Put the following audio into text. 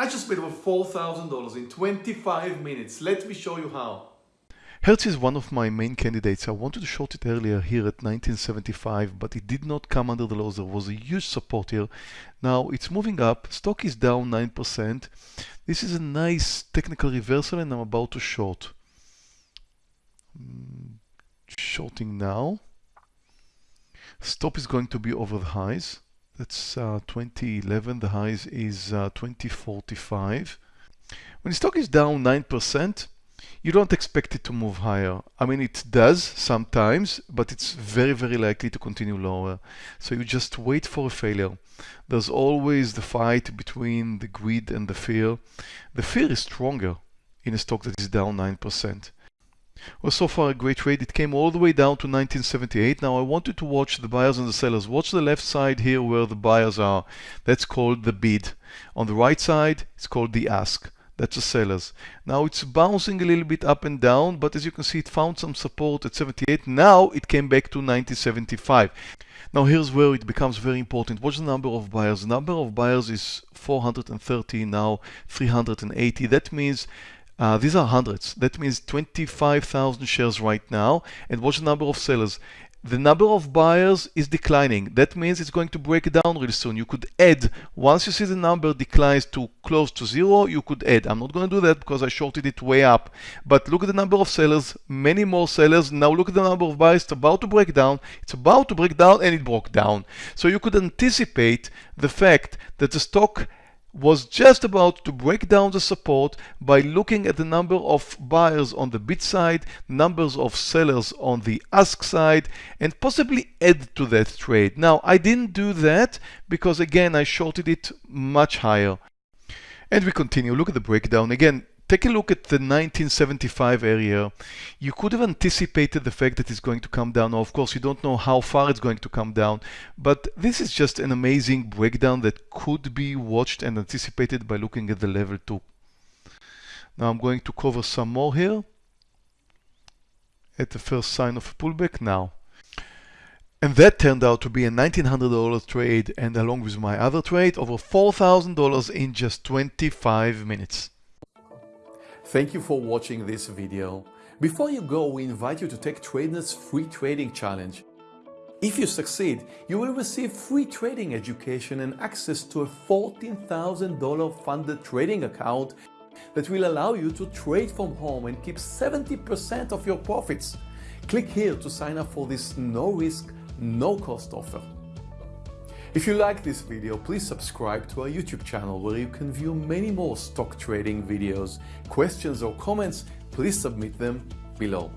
I just made over $4,000 in 25 minutes. Let me show you how. Hertz is one of my main candidates. I wanted to short it earlier here at 1975, but it did not come under the lows. There was a huge support here. Now it's moving up. Stock is down 9%. This is a nice technical reversal and I'm about to short. Mm, shorting now. Stop is going to be over the highs. That's uh, 2011. The highs is uh, 2045. When the stock is down 9%, you don't expect it to move higher. I mean, it does sometimes, but it's very, very likely to continue lower. So you just wait for a failure. There's always the fight between the greed and the fear. The fear is stronger in a stock that is down 9%. Well, so far a great trade. It came all the way down to 1978. Now I want you to watch the buyers and the sellers. Watch the left side here where the buyers are. That's called the bid. On the right side, it's called the ask. That's the sellers. Now it's bouncing a little bit up and down, but as you can see, it found some support at 78. Now it came back to 1975. Now here's where it becomes very important. What's the number of buyers? The number of buyers is 430, now 380. That means uh, these are hundreds. That means 25,000 shares right now. And what's the number of sellers? the number of buyers is declining. That means it's going to break down really soon. You could add, once you see the number declines to close to zero, you could add. I'm not going to do that because I shorted it way up. But look at the number of sellers, many more sellers. Now look at the number of buyers. It's about to break down. It's about to break down and it broke down. So you could anticipate the fact that the stock was just about to break down the support by looking at the number of buyers on the bid side, numbers of sellers on the ask side, and possibly add to that trade. Now, I didn't do that because again, I shorted it much higher. And we continue. Look at the breakdown. Again, Take a look at the 1975 area. You could have anticipated the fact that it's going to come down. Now, of course, you don't know how far it's going to come down, but this is just an amazing breakdown that could be watched and anticipated by looking at the level 2. Now I'm going to cover some more here at the first sign of a pullback now. And that turned out to be a $1,900 trade and along with my other trade, over $4,000 in just 25 minutes. Thank you for watching this video. Before you go, we invite you to take Trader's free trading challenge. If you succeed, you will receive free trading education and access to a $14,000 funded trading account that will allow you to trade from home and keep 70% of your profits. Click here to sign up for this no risk, no cost offer. If you like this video, please subscribe to our YouTube channel where you can view many more stock trading videos. Questions or comments, please submit them below.